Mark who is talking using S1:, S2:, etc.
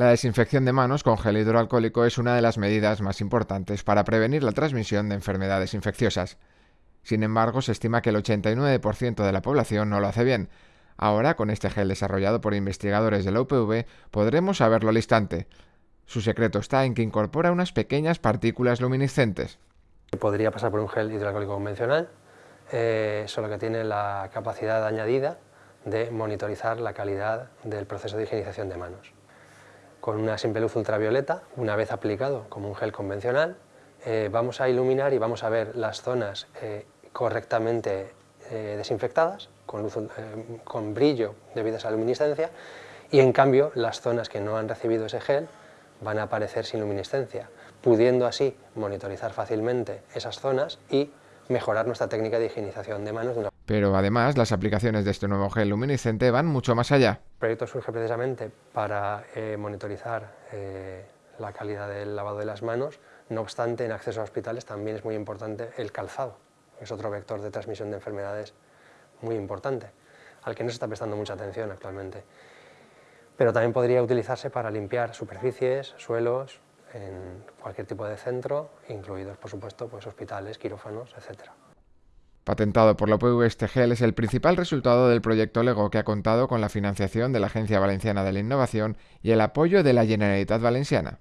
S1: La desinfección de manos con gel hidroalcohólico es una de las medidas más importantes para prevenir la transmisión de enfermedades infecciosas. Sin embargo, se estima que el 89% de la población no lo hace bien. Ahora, con este gel desarrollado por investigadores de la UPV, podremos saberlo al instante. Su secreto está en que incorpora unas pequeñas partículas luminiscentes.
S2: Podría pasar por un gel hidroalcohólico convencional, eh, solo que tiene la capacidad añadida de monitorizar la calidad del proceso de higienización de manos. Con una simple luz ultravioleta, una vez aplicado como un gel convencional, eh, vamos a iluminar y vamos a ver las zonas eh, correctamente eh, desinfectadas, con, brillo debido a esa luminiscencia, y en cambio las zonas que no han recibido ese gel van a aparecer sin luminiscencia, pudiendo así monitorizar fácilmente esas zonas y mejorar nuestra técnica de higienización de manos. De
S1: Pero además, las aplicaciones de este nuevo gel luminiscente van mucho más allá.
S2: El proyecto surge precisamente para monitorizar la calidad del lavado de las manos no obstante, en acceso a hospitales también es muy importante el calzado, es otro vector de transmisión de enfermedades muy importante, al que no se está prestando mucha atención actualmente. Pero también podría utilizarse para limpiar superficies, suelos, en cualquier tipo de centro, incluidos, por supuesto, pues, hospitales, quirófanos, etc.
S1: Patentado por la UPV, este gel es el principal resultado del proyecto LEGO que ha contado con la financiación de la Agencia Valenciana de la Innovación y el apoyo de la Generalitat Valenciana.